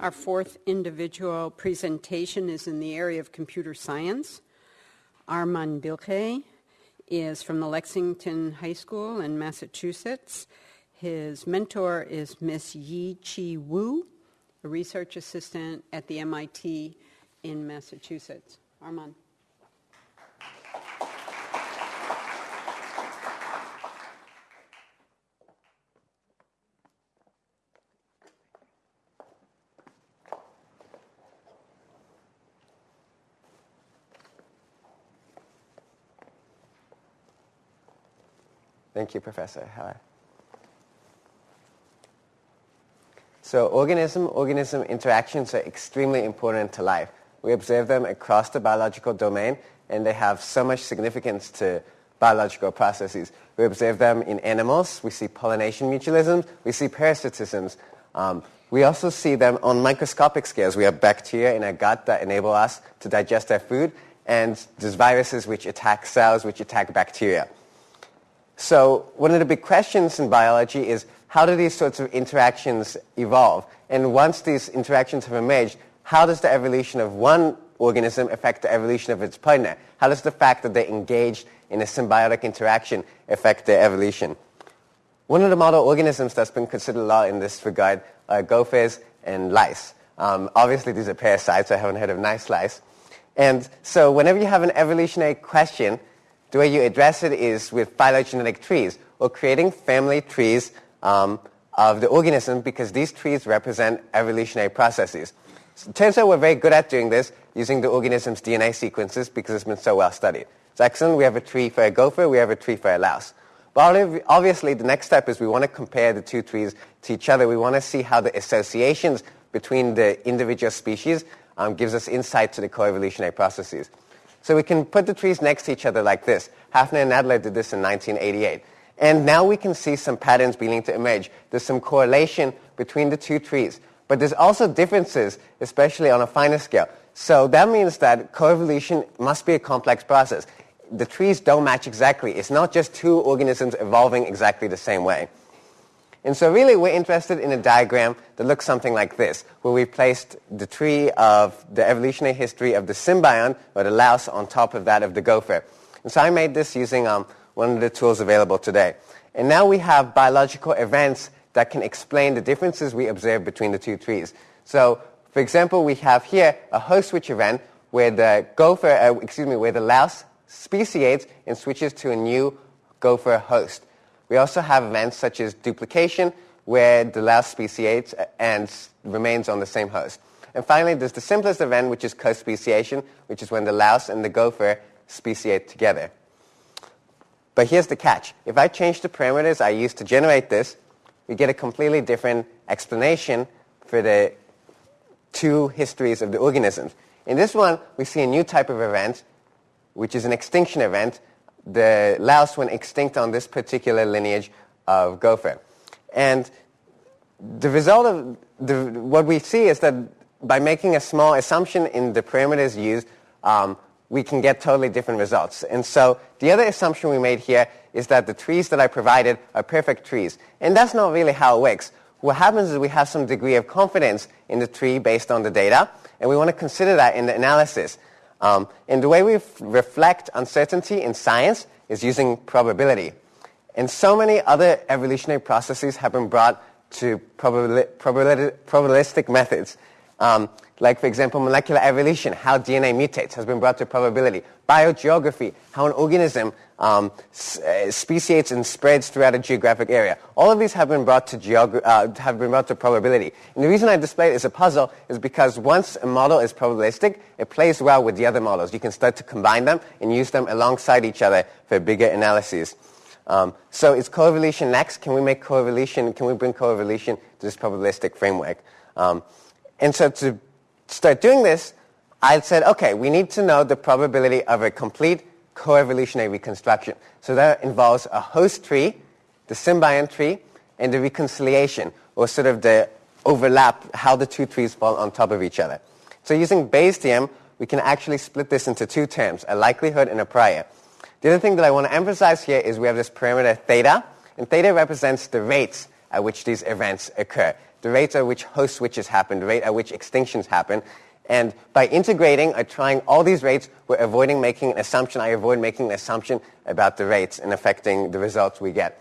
Our fourth individual presentation is in the area of computer science. Arman Bilge is from the Lexington High School in Massachusetts. His mentor is Miss Yi-Chieh Wu, a research assistant at the MIT in Massachusetts. Armand. Thank you, Professor. Hi. So organism-organism interactions are extremely important to life. We observe them across the biological domain, and they have so much significance to biological processes. We observe them in animals. We see pollination mutualisms. We see parasitisms. Um, we also see them on microscopic scales. We have bacteria in our gut that enable us to digest our food, and there's viruses which attack cells, which attack bacteria. So one of the big questions in biology is how do these sorts of interactions evolve? And once these interactions have emerged, how does the evolution of one organism affect the evolution of its partner? How does the fact that they engage in a symbiotic interaction affect their evolution? One of the model organisms that's been considered a lot in this regard are gophers and lice. Um, obviously, these are parasites. I haven't heard of nice lice. And so whenever you have an evolutionary question, the way you address it is with phylogenetic trees, or creating family trees um, of the organism because these trees represent evolutionary processes. So it turns out we're very good at doing this using the organism's DNA sequences because it's been so well studied. It's excellent. We have a tree for a gopher. We have a tree for a louse. But obviously, the next step is we want to compare the two trees to each other. We want to see how the associations between the individual species um, gives us insight to the coevolutionary processes. So we can put the trees next to each other like this. Hafner and Nadler did this in 1988. And now we can see some patterns beginning to emerge. There's some correlation between the two trees. But there's also differences, especially on a finer scale. So that means that coevolution must be a complex process. The trees don't match exactly. It's not just two organisms evolving exactly the same way. And so really we're interested in a diagram that looks something like this, where we placed the tree of the evolutionary history of the symbiont, or the louse, on top of that of the gopher. And so I made this using um, one of the tools available today. And now we have biological events that can explain the differences we observe between the two trees. So, for example, we have here a host switch event where the gopher, uh, excuse me, where the louse speciates and switches to a new gopher host. We also have events such as duplication, where the louse speciates and remains on the same host. And finally, there's the simplest event, which is co-speciation, which is when the louse and the gopher speciate together. But here's the catch. If I change the parameters I used to generate this, we get a completely different explanation for the two histories of the organisms. In this one, we see a new type of event, which is an extinction event. The louse went extinct on this particular lineage of gopher. And the result of the, what we see is that by making a small assumption in the parameters used, um, we can get totally different results. And so the other assumption we made here is that the trees that I provided are perfect trees. And that's not really how it works. What happens is we have some degree of confidence in the tree based on the data, and we want to consider that in the analysis. Um, and the way we reflect uncertainty in science is using probability. And so many other evolutionary processes have been brought to probabili- probabilistic methods. Um, like, for example, molecular evolution, how DNA mutates, has been brought to probability. Biogeography, how an organism um, uh, speciates and spreads throughout a geographic area. All of these have been brought to, uh, have been brought to probability. And the reason I display it as a puzzle is because once a model is probabilistic, it plays well with the other models. You can start to combine them and use them alongside each other for bigger analyses. Um, so is coevolution next? Can we make coevolution, can we bring coevolution to this probabilistic framework? Um, and so to start doing this, I said, okay, we need to know the probability of a complete coevolutionary reconstruction. So that involves a host tree, the symbiont tree, and the reconciliation, or sort of the overlap, how the two trees fall on top of each other. So using Bayes' theorem, we can actually split this into two terms, a likelihood and a prior. The other thing that I want to emphasize here is we have this parameter theta, and theta represents the rates at which these events occur. The rate at which host switches happen, the rate at which extinctions happen. And by integrating or trying all these rates, we're avoiding making an assumption. I avoid making an assumption about the rates and affecting the results we get.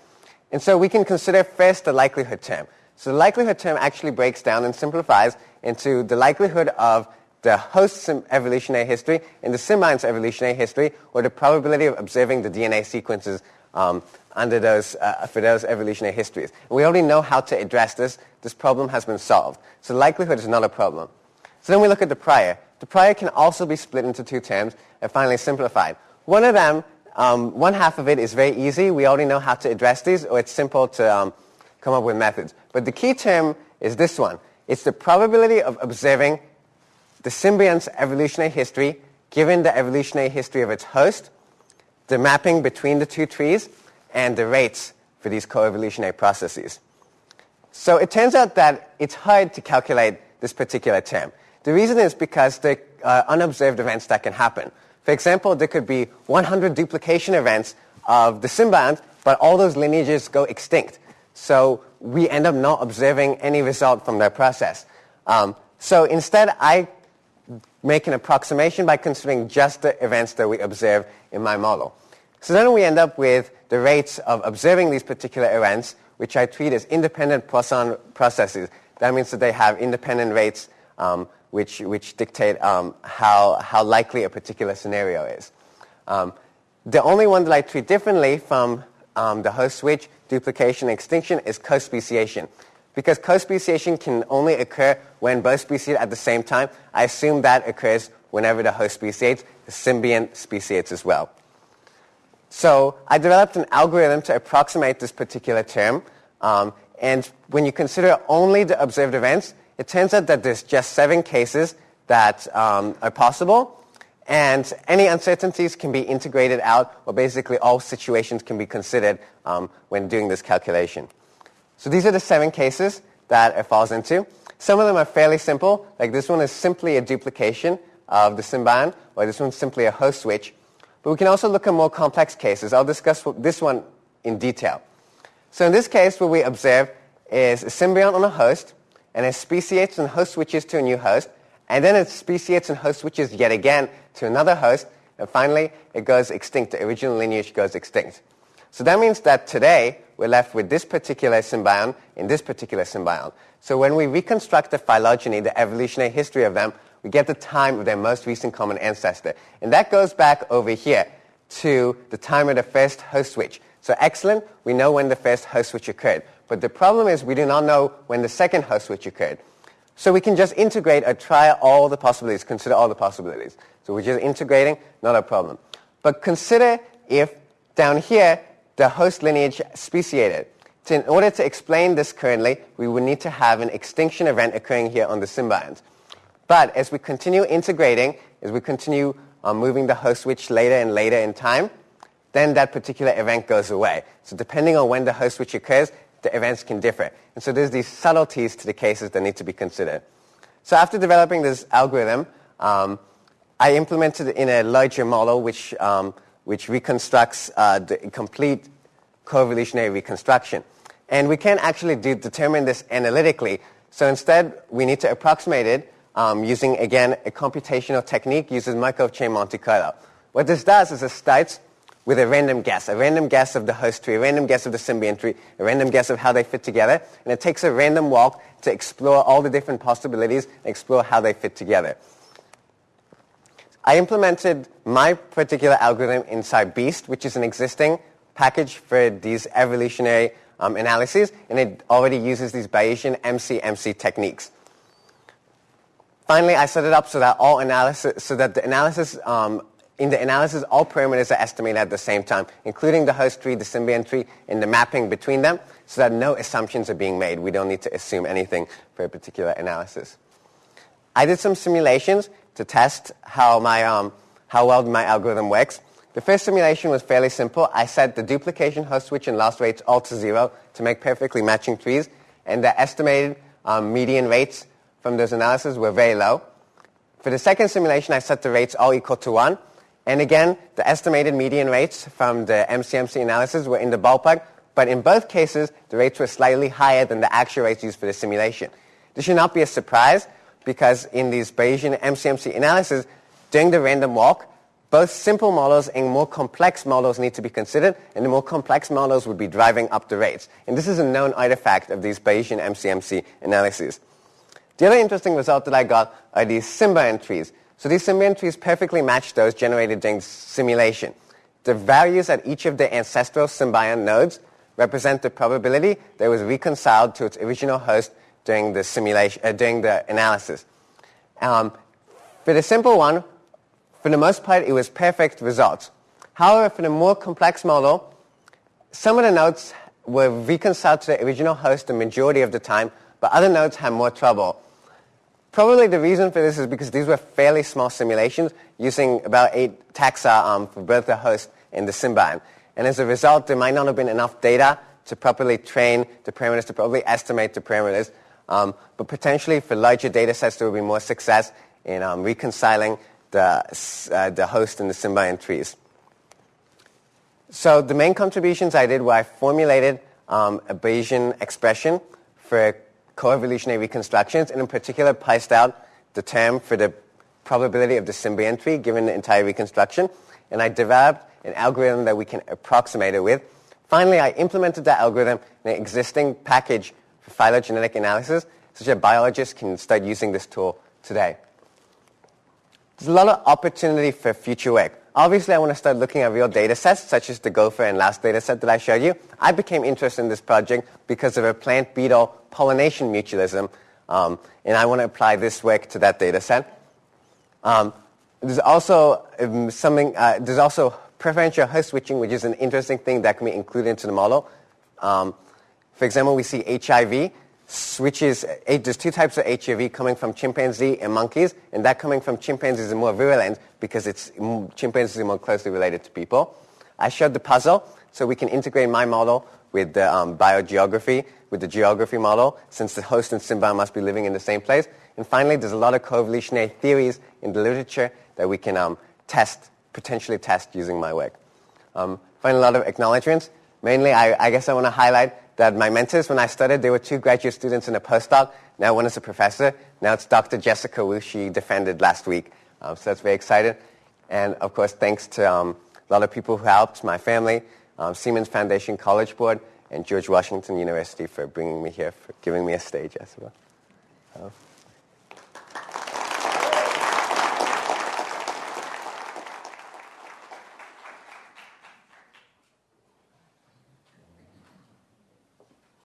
And so we can consider first the likelihood term. So the likelihood term actually breaks down and simplifies into the likelihood of the host's evolutionary history and the symbiont's evolutionary history, or the probability of observing the DNA sequences um, under those, uh, for those evolutionary histories. We already know how to address this. This problem has been solved. So likelihood is not a problem. So then we look at the prior. The prior can also be split into two terms and finally simplified. One of them, um, one half of it is very easy. We already know how to address these, or it's simple to um, come up with methods. But the key term is this one. It's the probability of observing the symbiont's evolutionary history given the evolutionary history of its host, the mapping between the two trees, and the rates for these coevolutionary processes. So it turns out that it's hard to calculate this particular term. The reason is because there are unobserved events that can happen. For example, there could be 100 duplication events of the symbiont, but all those lineages go extinct. So we end up not observing any result from that process. Um, so instead, I make an approximation by considering just the events that we observe in my model. So then we end up with the rates of observing these particular events, which I treat as independent Poisson processes. That means that they have independent rates um, which, which dictate um, how, how likely a particular scenario is. Um, the only one that I treat differently from um, the host switch, duplication, extinction is co-speciation. Because co-speciation can only occur when both speciate at the same time, I assume that occurs whenever the host speciates, the symbiont speciates as well. So I developed an algorithm to approximate this particular term. Um, and when you consider only the observed events, it turns out that there's just seven cases that um, are possible. And any uncertainties can be integrated out, or basically all situations can be considered um, when doing this calculation. So these are the seven cases that it falls into. Some of them are fairly simple, like this one is simply a duplication of the symbiont, or this one's simply a host switch. But we can also look at more complex cases. I'll discuss this one in detail. So in this case, what we observe is a symbiont on a host, and it speciates and host switches to a new host, and then it speciates and host switches yet again to another host, and finally it goes extinct. The original lineage goes extinct. So that means that today we're left with this particular symbiont in this particular symbiont. So when we reconstruct the phylogeny, the evolutionary history of them, we get the time of their most recent common ancestor. And that goes back over here to the time of the first host switch. So excellent, we know when the first host switch occurred. But the problem is we do not know when the second host switch occurred. So we can just integrate or try all the possibilities, consider all the possibilities. So we're just integrating, not a problem. But consider if down here the host lineage speciated. So in order to explain this currently, we would need to have an extinction event occurring here on the symbiont. But as we continue integrating, as we continue um, moving the host switch later and later in time, then that particular event goes away. So depending on when the host switch occurs, the events can differ. And so there's these subtleties to the cases that need to be considered. So after developing this algorithm, um, I implemented it in a larger model which um, which reconstructs uh, the complete coevolutionary reconstruction. And we can actually do, determine this analytically. So instead, we need to approximate it um, using, again, a computational technique using Markov chain Monte Carlo. What this does is it starts with a random guess, a random guess of the host tree, a random guess of the symbiont tree, a random guess of how they fit together, and it takes a random walk to explore all the different possibilities and explore how they fit together. I implemented my particular algorithm inside BEAST, which is an existing package for these evolutionary um, analyses, and it already uses these Bayesian MC-MC techniques. Finally, I set it up so that all analysis, so that the analysis, um, in the analysis, all parameters are estimated at the same time, including the host tree, the symbiont tree, and the mapping between them, so that no assumptions are being made. We don't need to assume anything for a particular analysis. I did some simulations to test how, my, um, how well my algorithm works. The first simulation was fairly simple. I set the duplication host switch and loss rates all to zero to make perfectly matching trees, and the estimated um, median rates from those analyses were very low. For the second simulation, I set the rates all equal to 1. And again, the estimated median rates from the MCMC analysis were in the ballpark, but in both cases, the rates were slightly higher than the actual rates used for the simulation. This should not be a surprise because in these Bayesian MCMC analysis, during the random walk, both simple models and more complex models need to be considered, and the more complex models would be driving up the rates. And this is a known artifact of these Bayesian MCMC analyses. The other interesting result that I got are these Symbiont trees. So these Symbiont trees perfectly match those generated during simulation. The values at each of the ancestral Symbiont nodes represent the probability that it was reconciled to its original host during the simulation, uh, during the analysis. Um, for the simple one, for the most part, it was perfect results. However, for the more complex model, some of the nodes were reconciled to the original host the majority of the time, but other nodes had more trouble. Probably the reason for this is because these were fairly small simulations using about eight taxa um, for both the host and the symbiont. And as a result, there might not have been enough data to properly train the parameters, to properly estimate the parameters. Um, but potentially for larger data sets, there will be more success in um, reconciling the, uh, the host and the symbiont trees. So the main contributions I did were I formulated um, a Bayesian expression for coevolutionary reconstructions, and in particular priced out the term for the probability of the symbiont tree given the entire reconstruction. And I developed an algorithm that we can approximate it with. Finally, I implemented that algorithm in an existing package for phylogenetic analysis, such that biologists can start using this tool today. There's a lot of opportunity for future work. Obviously, I want to start looking at real data sets, such as the gopher and last data set that I showed you. I became interested in this project because of a plant beetle pollination mutualism, um, and I want to apply this work to that data set. Um, there's also um, something, uh, there's also preferential host switching, which is an interesting thing that can be included into the model. Um, for example, we see HIV which is, there's two types of HIV coming from chimpanzee and monkeys, and that coming from chimpanzees is more virulent because it's, chimpanzees are more closely related to people. I showed the puzzle, so we can integrate my model with the um, biogeography, with the geography model, since the host and symbiont must be living in the same place. And finally, there's a lot of coevolutionary theories in the literature that we can um, test, potentially test using my work. Um, finally, a lot of acknowledgments. Mainly, I, I guess I want to highlight that my mentors, when I started, they were two graduate students and a postdoc. Now one is a professor. Now it's Dr. Jessica Wu. She defended last week. Um, so that's very exciting. And of course, thanks to um, a lot of people who helped, my family, um, Siemens Foundation College Board, and George Washington University for bringing me here, for giving me a stage as well. Uh,